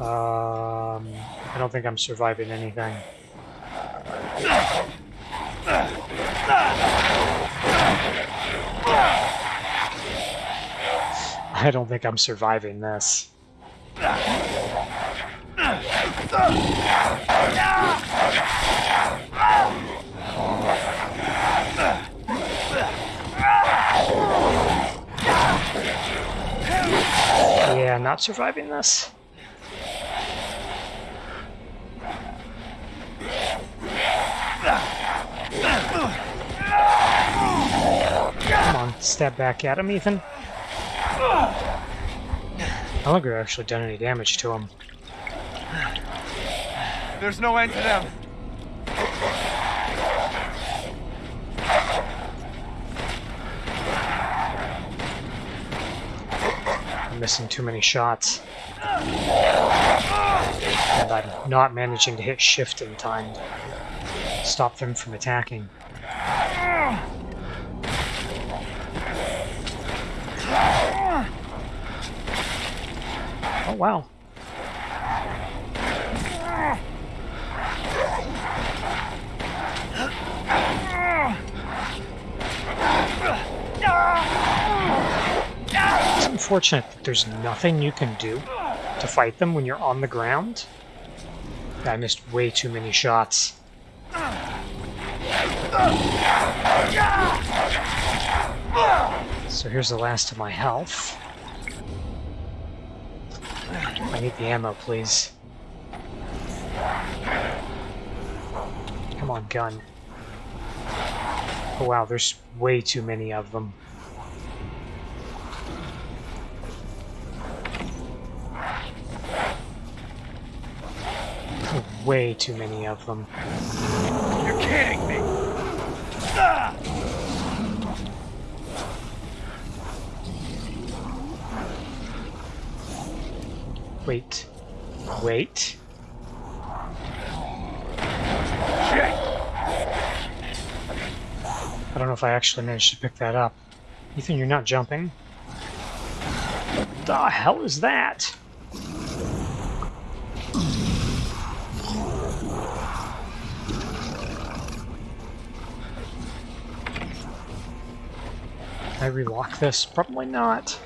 Um, I don't think I'm surviving anything. I don't think I'm surviving this. Yeah, not surviving this. Come on, stab back at him, Ethan. I don't think we've actually done any damage to him. There's no end to them. I'm missing too many shots. And I'm not managing to hit shift in time. To stop them from attacking. Oh wow. It's unfortunate that there's nothing you can do to fight them when you're on the ground. I missed way too many shots. So here's the last of my health. I need the ammo, please. Come on, gun. Oh wow, there's way too many of them. Way too many of them. You're kidding me. Ah! Wait. Wait. I don't know if I actually managed to pick that up. Ethan, you're not jumping. What the hell is that? I relock this? Probably not.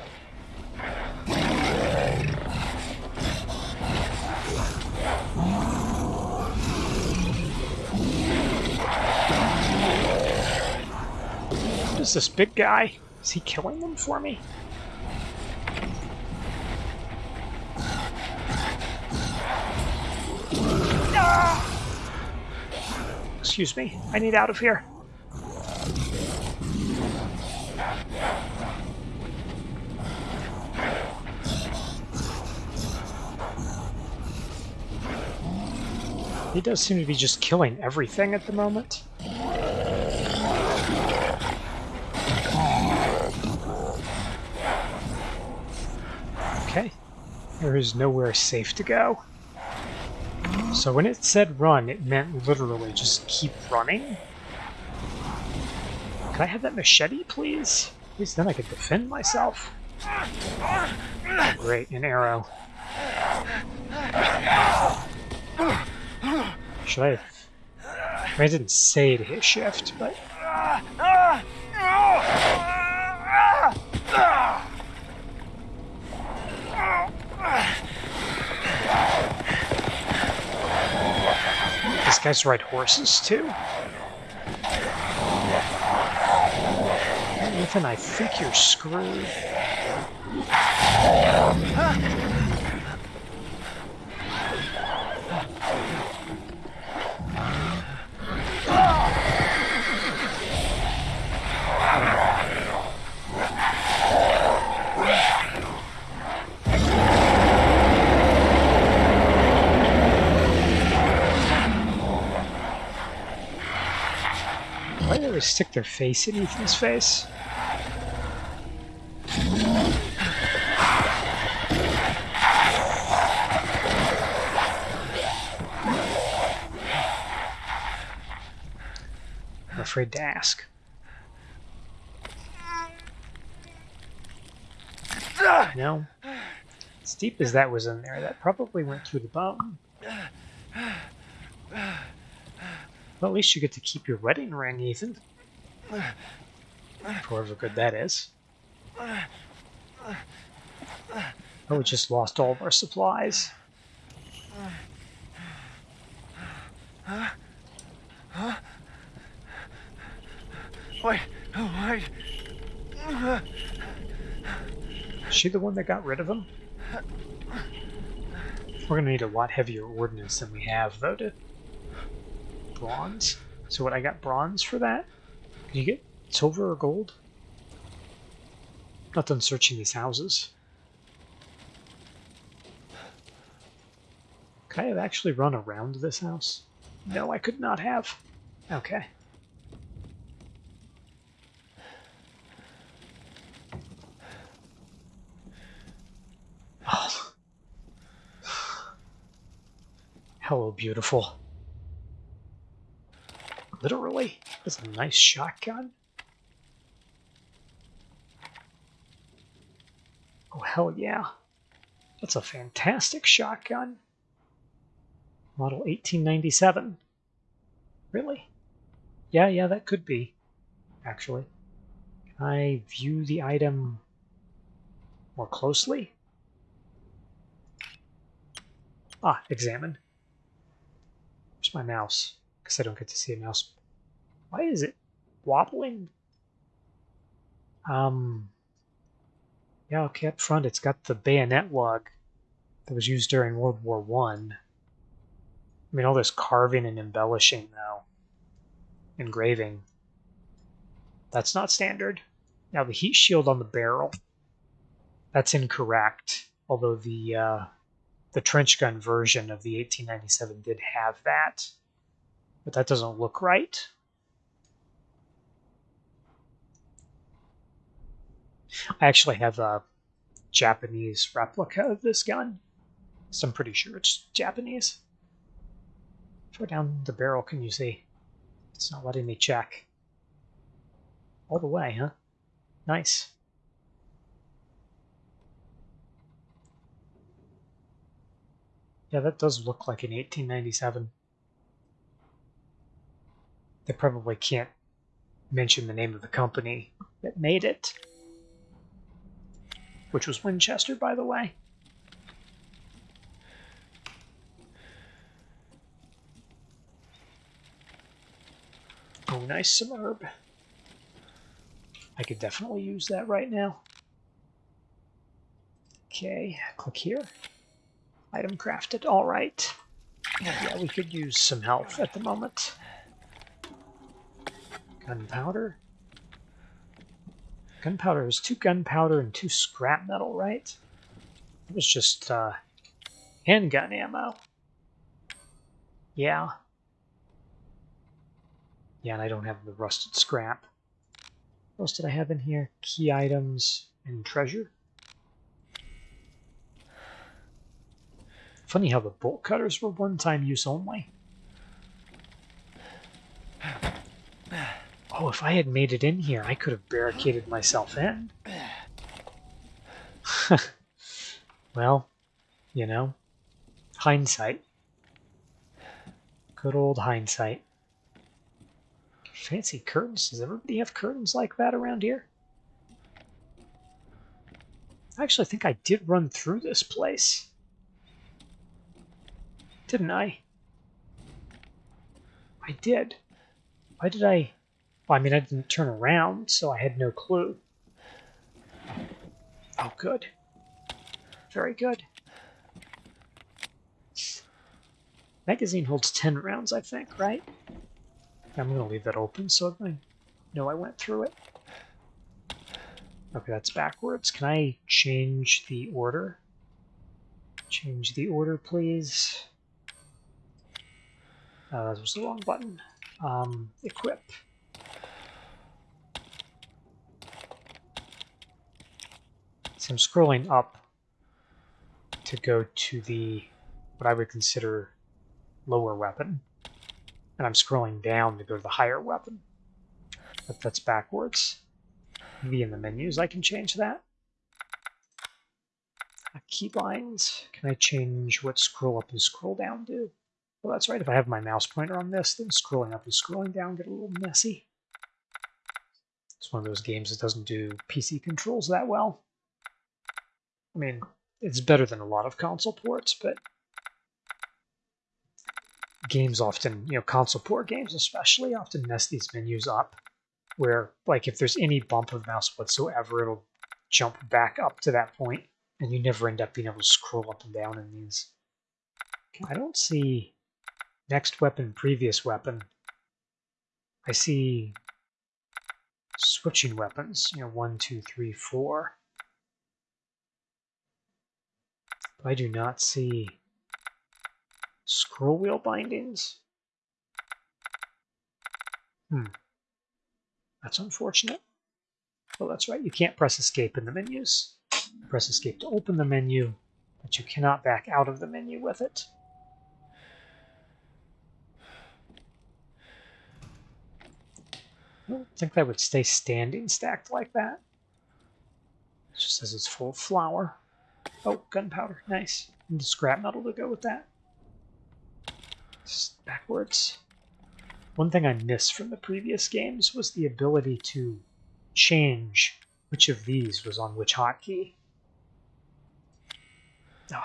Is this big guy? Is he killing them for me? Ah! Excuse me, I need out of here. He does seem to be just killing everything at the moment. There is nowhere safe to go. So when it said run, it meant literally just keep running. Can I have that machete, please? At least then I could defend myself. Oh, great, an arrow. Should I. I, I didn't say to hit shift, but... These guys ride horses, too? Ethan, I think you're screwed do they always stick their face in Ethan's face? I'm afraid to ask. No? As deep as that was in there, that probably went through the bone. Well, at least you get to keep your wedding ring, Ethan. However good that is. Oh, we just lost all of our supplies. Wait, oh, wait. Is she the one that got rid of him? We're gonna need a lot heavier ordnance than we have, though, to... Bronze? So what, I got bronze for that? You get silver or gold? Not done searching these houses. Could I have actually run around this house? No, I could not have. Okay. Oh. Hello, beautiful. Literally, that's a nice shotgun. Oh, hell yeah. That's a fantastic shotgun. Model 1897. Really? Yeah, yeah, that could be, actually. Can I view the item more closely? Ah, examine. Where's my mouse? Because I don't get to see a mouse. Why is it wobbling? Um, yeah, okay, up front it's got the bayonet lug that was used during World War One. I. mean, all this carving and embellishing, though. Engraving. That's not standard. Now, the heat shield on the barrel. That's incorrect. Although the uh, the trench gun version of the 1897 did have that. But that doesn't look right. I actually have a Japanese replica of this gun. So I'm pretty sure it's Japanese. Far down the barrel can you see? It's not letting me check. All the way, huh? Nice. Yeah, that does look like an 1897. They probably can't mention the name of the company that made it which was Winchester, by the way. Oh, nice herb. I could definitely use that right now. Okay, click here. Item crafted. All right. Yeah, we could use some health at the moment. Gunpowder. Gunpowder is two gunpowder and two scrap metal, right? It was just uh, handgun ammo. Yeah. Yeah, and I don't have the rusted scrap. What else did I have in here? Key items and treasure. Funny how the bolt cutters were one-time use only. Oh, if I had made it in here, I could have barricaded myself in. well, you know, hindsight. Good old hindsight. Fancy curtains. Does everybody have curtains like that around here? I actually think I did run through this place. Didn't I? I did. Why did I... Well, I mean, I didn't turn around, so I had no clue. Oh, good. Very good. Magazine holds 10 rounds, I think, right? I'm going to leave that open so I know I went through it. Okay, that's backwards. Can I change the order? Change the order, please. Uh, that was the wrong button. Um, equip. I'm scrolling up to go to the what I would consider lower weapon. And I'm scrolling down to go to the higher weapon. But that's backwards. Maybe in the menus I can change that. Uh, keybinds. Can I change what scroll up and scroll down do? Well, that's right. If I have my mouse pointer on this, then scrolling up and scrolling down get a little messy. It's one of those games that doesn't do PC controls that well. I mean, it's better than a lot of console ports, but games often, you know, console port games especially, often mess these menus up. Where, like, if there's any bump of mouse whatsoever, it'll jump back up to that point, and you never end up being able to scroll up and down in these. I don't see next weapon, previous weapon. I see switching weapons, you know, one, two, three, four. But I do not see scroll wheel bindings. Hmm. That's unfortunate. Well, that's right. You can't press escape in the menus. You Press escape to open the menu, but you cannot back out of the menu with it. I don't think that would stay standing stacked like that. It just says it's full of flour. Oh, gunpowder. Nice. And the scrap metal to go with that. Just backwards. One thing I missed from the previous games was the ability to change which of these was on which hotkey. Oh,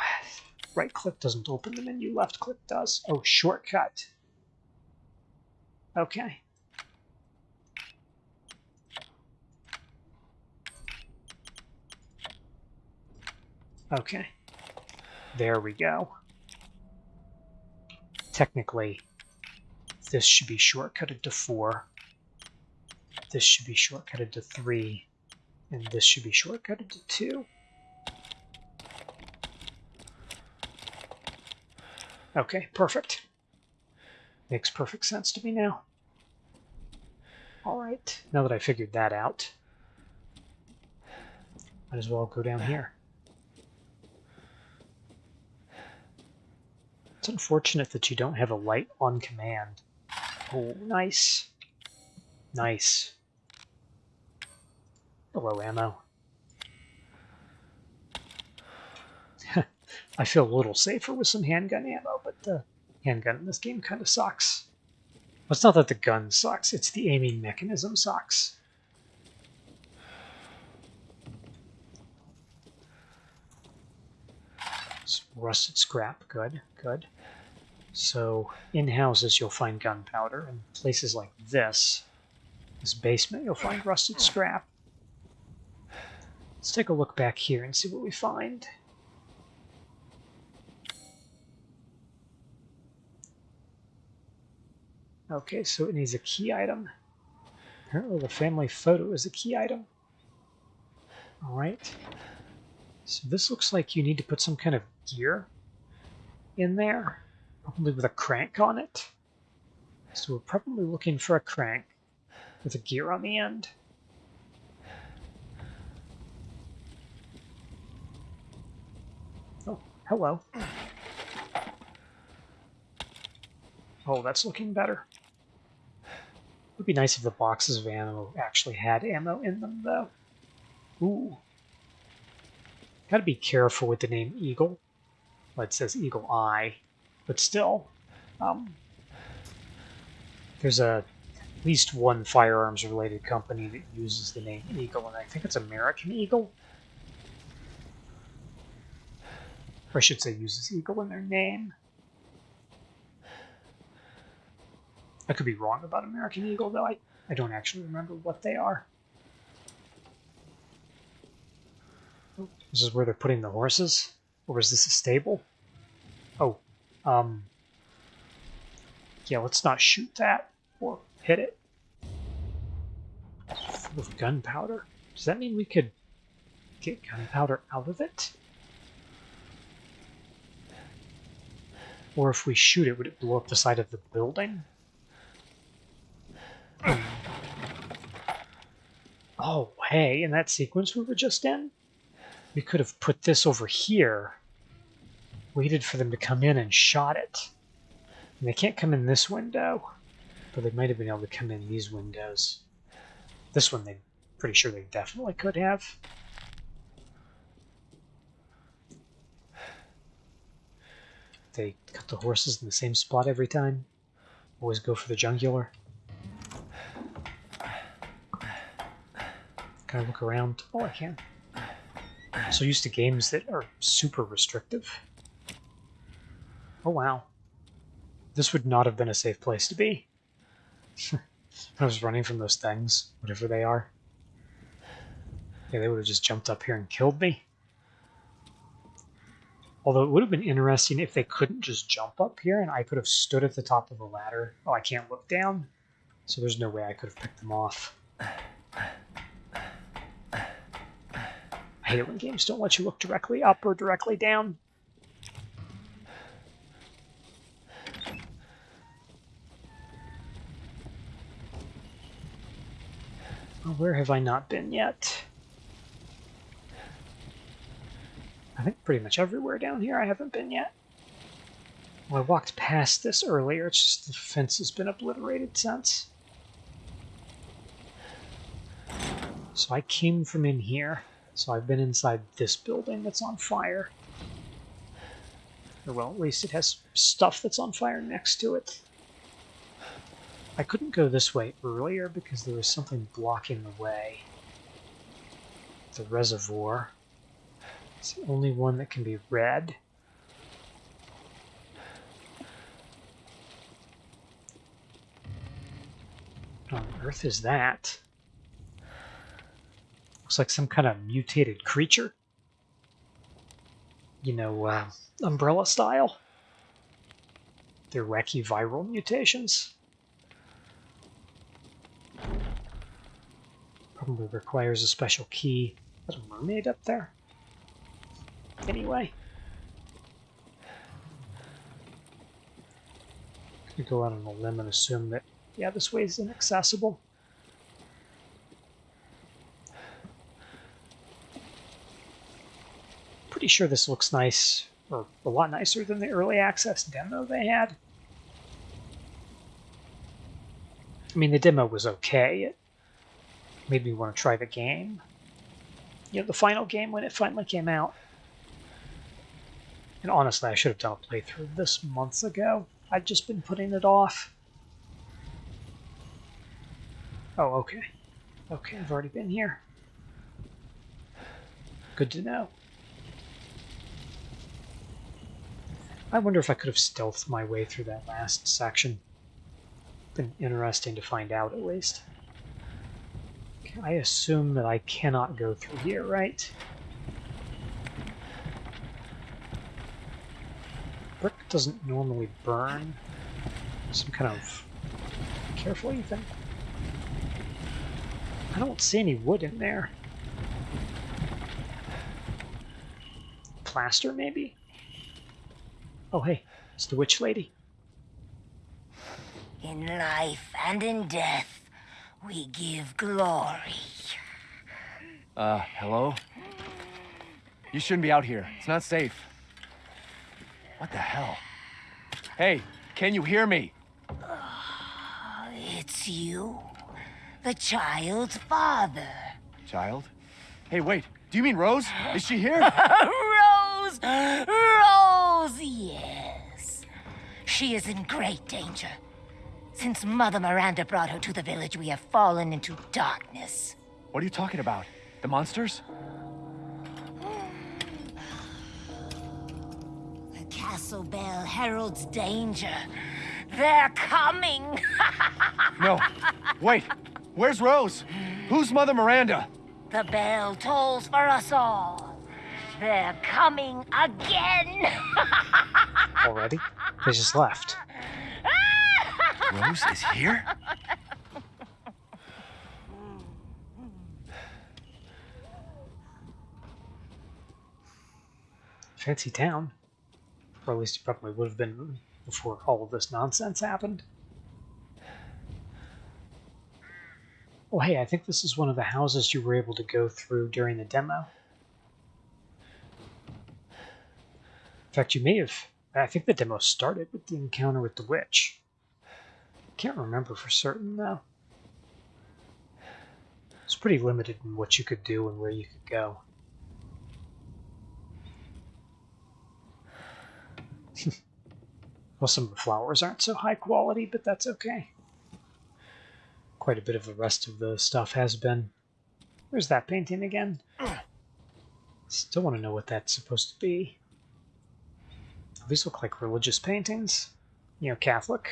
right click doesn't open the menu, left click does. Oh, shortcut. Okay. Okay. There we go. Technically, this should be shortcutted to 4. This should be shortcutted to 3. And this should be shortcutted to 2. Okay, perfect. Makes perfect sense to me now. Alright, now that I figured that out, might as well go down here. It's unfortunate that you don't have a light on command. Oh, nice. Nice. Hello, ammo. I feel a little safer with some handgun ammo, but the handgun in this game kind of sucks. Well, it's not that the gun sucks, it's the aiming mechanism sucks. Rusted scrap. Good, good. So in houses you'll find gunpowder. In places like this, this basement, you'll find rusted scrap. Let's take a look back here and see what we find. Okay, so it needs a key item. Apparently the family photo is a key item. All right. So this looks like you need to put some kind of gear in there, probably with a crank on it. So we're probably looking for a crank with a gear on the end. Oh, hello. Oh, that's looking better. It would be nice if the boxes of ammo actually had ammo in them, though. Ooh. Gotta be careful with the name Eagle. Well, it says Eagle Eye, but still. Um, there's a at least one firearms related company that uses the name Eagle, and I think it's American Eagle. Or I should say uses Eagle in their name. I could be wrong about American Eagle, though. I, I don't actually remember what they are. This is where they're putting the horses? Or is this a stable? Oh, um... Yeah, let's not shoot that or hit it. Full of gunpowder. Does that mean we could get gunpowder out of it? Or if we shoot it, would it blow up the side of the building? Oh, hey, in that sequence we were just in? We could have put this over here, waited for them to come in and shot it. And they can't come in this window, but they might have been able to come in these windows. This one, they pretty sure they definitely could have. they cut the horses in the same spot every time. Always go for the jungular. Can I look around? Oh, I can. So used to games that are super restrictive. Oh, wow. This would not have been a safe place to be. I was running from those things, whatever they are. Yeah, they would have just jumped up here and killed me. Although it would have been interesting if they couldn't just jump up here and I could have stood at the top of the ladder. Oh, I can't look down, so there's no way I could have picked them off. I hate it when games don't let you look directly up or directly down. Well, where have I not been yet? I think pretty much everywhere down here I haven't been yet. Well, I walked past this earlier, it's just the fence has been obliterated since. So I came from in here, so I've been inside this building that's on fire. Or well, at least it has stuff that's on fire next to it. I couldn't go this way earlier because there was something blocking the way. The reservoir. It's the only one that can be read. What on earth is that? Looks like some kind of mutated creature. You know, uh, umbrella style. They're wacky viral mutations. Probably requires a special key. There's a mermaid up there. Anyway. Gonna go out on a limb and assume that, yeah, this way is inaccessible. Pretty sure this looks nice, or a lot nicer than the early access demo they had. I mean, the demo was okay. It made me want to try the game. You know, the final game when it finally came out. And honestly, I should have done a playthrough this months ago. I've just been putting it off. Oh, okay. Okay, I've already been here. Good to know. I wonder if I could have stealthed my way through that last section. Been interesting to find out, at least. I assume that I cannot go through here, right? Brick doesn't normally burn. Some kind of... Careful, Ethan. I don't see any wood in there. Plaster, maybe? Oh, hey, it's the witch lady. In life and in death, we give glory. Uh, hello? You shouldn't be out here. It's not safe. What the hell? Hey, can you hear me? It's you, the child's father. Child? Hey, wait. Do you mean Rose? Is she here? Rose! Rose, yes. She is in great danger. Since Mother Miranda brought her to the village, we have fallen into darkness. What are you talking about? The monsters? The castle bell heralds danger. They're coming! No. Wait. Where's Rose? Who's Mother Miranda? the bell tolls for us all. They're coming again! Already? They just left. Rose is here? Fancy town. Or at least it probably would have been before all of this nonsense happened. Oh, hey, I think this is one of the houses you were able to go through during the demo. In fact, you may have. I think the demo started with the encounter with the witch. Can't remember for certain, though. It's pretty limited in what you could do and where you could go. Well, some of the flowers aren't so high quality, but that's okay. Quite a bit of the rest of the stuff has been. Where's that painting again? Still want to know what that's supposed to be. These look like religious paintings. You know, Catholic.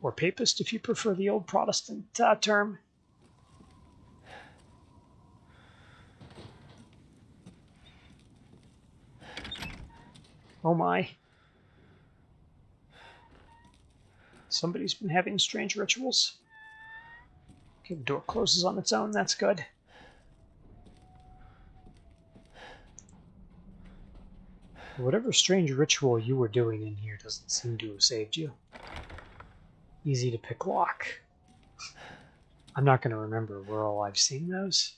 Or Papist, if you prefer the old Protestant uh, term. Oh my. Somebody's been having strange rituals. Okay, the door closes on its own, that's good. Whatever strange ritual you were doing in here doesn't seem to have saved you. Easy to pick lock. I'm not going to remember where all I've seen those.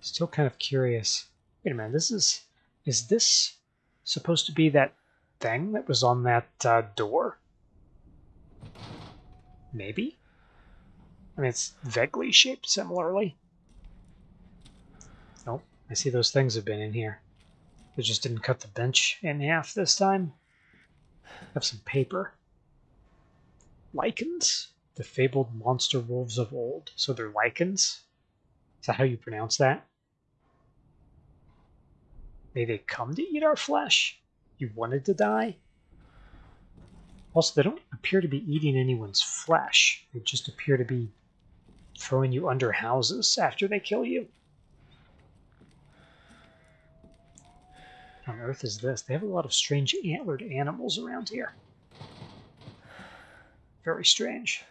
Still kind of curious. Wait a minute, this is... Is this supposed to be that thing that was on that uh, door? Maybe? I mean, it's vaguely shaped similarly. I see those things have been in here. They just didn't cut the bench in half this time. Have some paper. Lichens? The fabled monster wolves of old. So they're lichens? Is that how you pronounce that? May they come to eat our flesh? You wanted to die? Also, they don't appear to be eating anyone's flesh. They just appear to be throwing you under houses after they kill you. On earth is this? They have a lot of strange antlered animals around here. Very strange.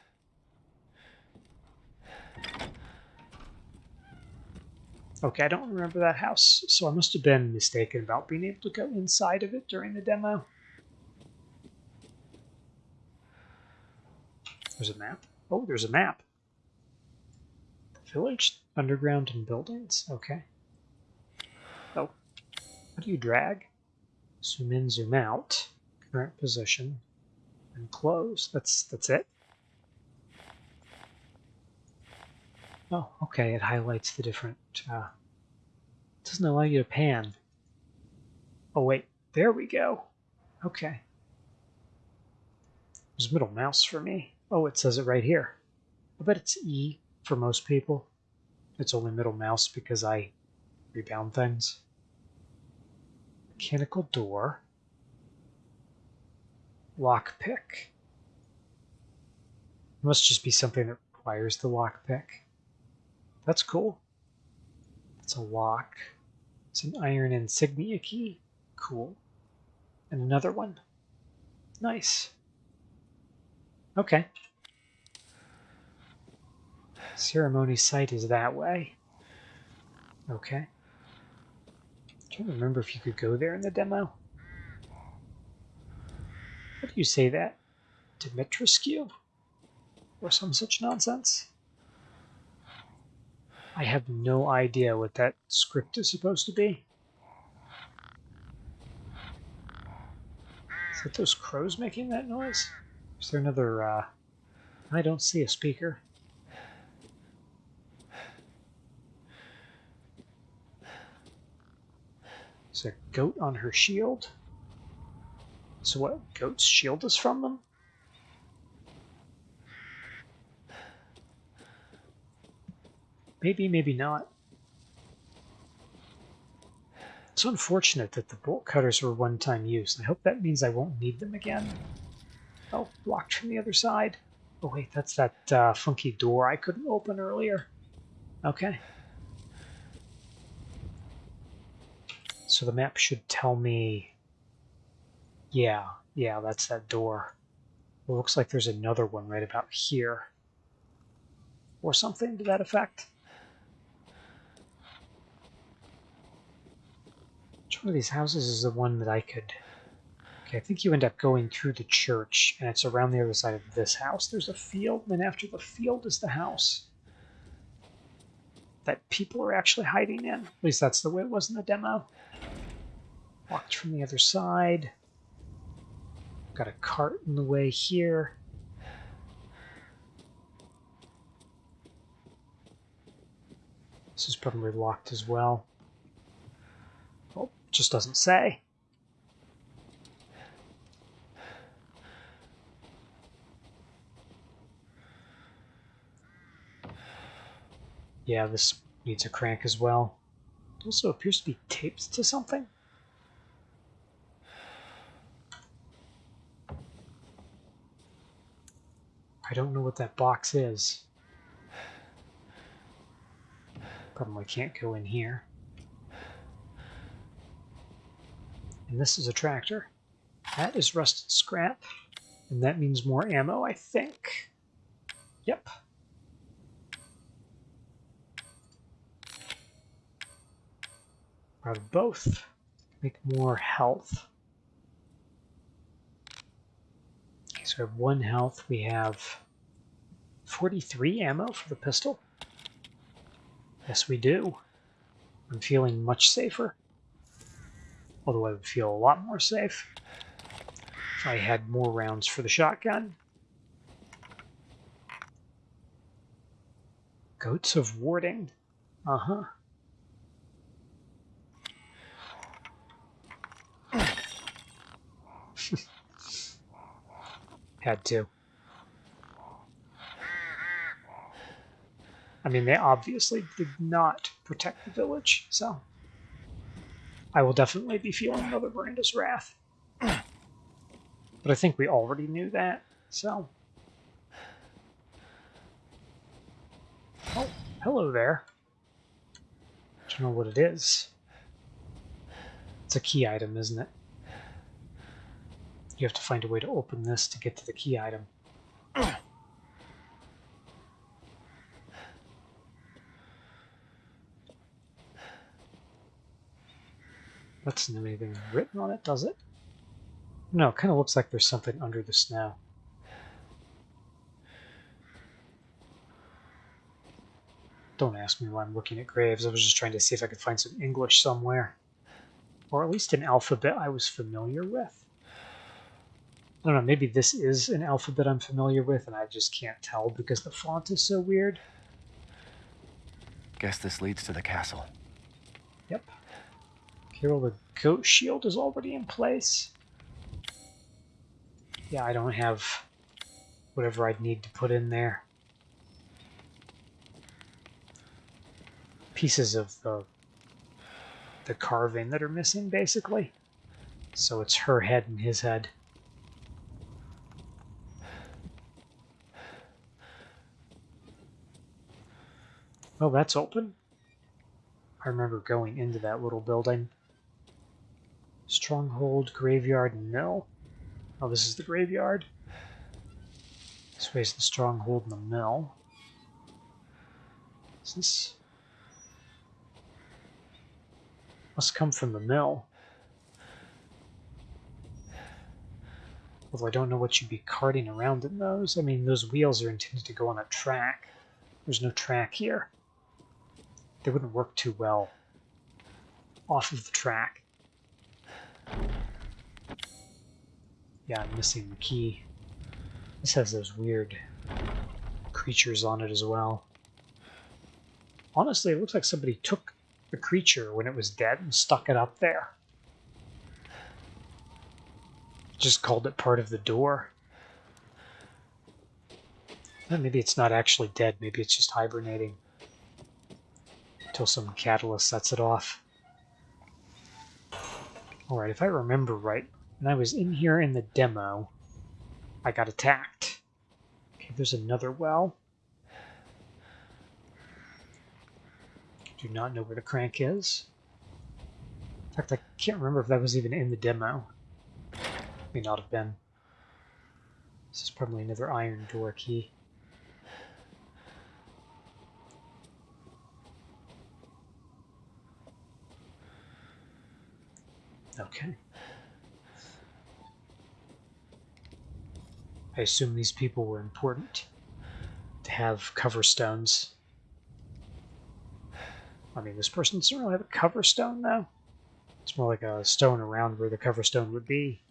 Okay, I don't remember that house, so I must have been mistaken about being able to go inside of it during the demo. There's a map. Oh, there's a map. Village, underground, and buildings. Okay. How do you drag? Zoom in, zoom out. Current position. And close. That's that's it. Oh, okay, it highlights the different, uh, doesn't allow you to pan. Oh wait, there we go. Okay. There's middle mouse for me. Oh, it says it right here. I bet it's E for most people. It's only middle mouse because I rebound things. Mechanical door. Lockpick. Must just be something that requires the lockpick. That's cool. It's a lock. It's an iron insignia key. Cool. And another one. Nice. Okay. Ceremony site is that way. Okay. Can't remember if you could go there in the demo. How do you say that? Dimitrescu? Or some such nonsense? I have no idea what that script is supposed to be. Is that those crows making that noise? Is there another, uh... I don't see a speaker. There's a goat on her shield. So what, goats shield us from them? Maybe, maybe not. It's unfortunate that the bolt cutters were one-time use. I hope that means I won't need them again. Oh, blocked from the other side. Oh wait, that's that uh, funky door I couldn't open earlier. Okay. So the map should tell me... Yeah, yeah, that's that door. It looks like there's another one right about here. Or something to that effect. Which one of these houses is the one that I could... Okay, I think you end up going through the church, and it's around the other side of this house. There's a field, and then after the field is the house. That people are actually hiding in. At least that's the way it was in the demo. Walked from the other side. Got a cart in the way here. This is probably locked as well Oh, just doesn't say. Yeah, this needs a crank as well. It also appears to be taped to something. I don't know what that box is. Probably can't go in here. And this is a tractor. That is rusted scrap. And that means more ammo, I think. Yep. Of both. Make more health. Okay, so we have one health. We have 43 ammo for the pistol. Yes, we do. I'm feeling much safer. Although I would feel a lot more safe if I had more rounds for the shotgun. Goats of Warding. Uh-huh. Had to. I mean, they obviously did not protect the village, so I will definitely be feeling Mother Miranda's wrath. But I think we already knew that, so. Oh, hello there. I Don't know what it is. It's a key item, isn't it? You have to find a way to open this to get to the key item. That's not anything written on it, does it? No, it kind of looks like there's something under the snow. Don't ask me why I'm looking at graves. I was just trying to see if I could find some English somewhere. Or at least an alphabet I was familiar with. I don't know, maybe this is an alphabet I'm familiar with and I just can't tell because the font is so weird. Guess this leads to the castle. Yep. Carol, the goat shield is already in place. Yeah, I don't have whatever I'd need to put in there. Pieces of the the carving that are missing, basically. So it's her head and his head. Oh, that's open. I remember going into that little building. Stronghold, graveyard, mill. Oh, this is the graveyard. This way is the stronghold and the mill. Is this... Must come from the mill. Although I don't know what you'd be carting around in those. I mean, those wheels are intended to go on a track. There's no track here. They wouldn't work too well off of the track. Yeah, I'm missing the key. This has those weird creatures on it as well. Honestly, it looks like somebody took the creature when it was dead and stuck it up there. Just called it part of the door. Eh, maybe it's not actually dead, maybe it's just hibernating. Until some catalyst sets it off. Alright, if I remember right, when I was in here in the demo, I got attacked. Okay, there's another well. Do not know where the crank is. In fact, I can't remember if that was even in the demo. May not have been. This is probably another iron door key. Okay. I assume these people were important to have cover stones. I mean, this person doesn't really have a cover stone, though. It's more like a stone around where the cover stone would be.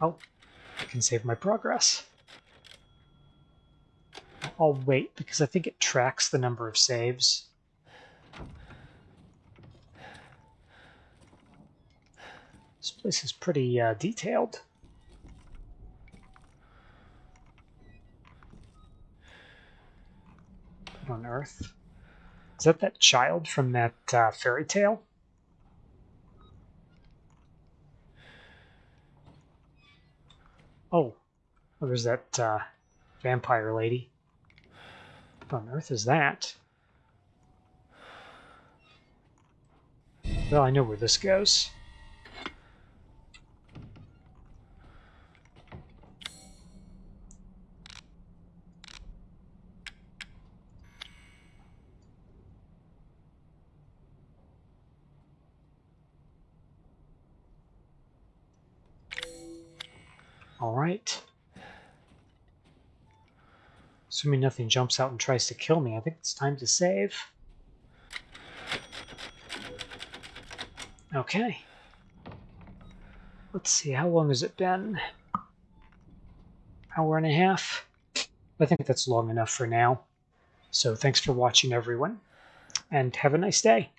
Oh, I can save my progress. I'll wait because I think it tracks the number of saves. This place is pretty uh, detailed. On earth? Is that that child from that uh, fairy tale? Oh, oh there's that uh, vampire lady. What on earth is that? Well, I know where this goes. Alright. Assuming nothing jumps out and tries to kill me, I think it's time to save. Okay. Let's see, how long has it been? Hour and a half? I think that's long enough for now. So thanks for watching, everyone, and have a nice day.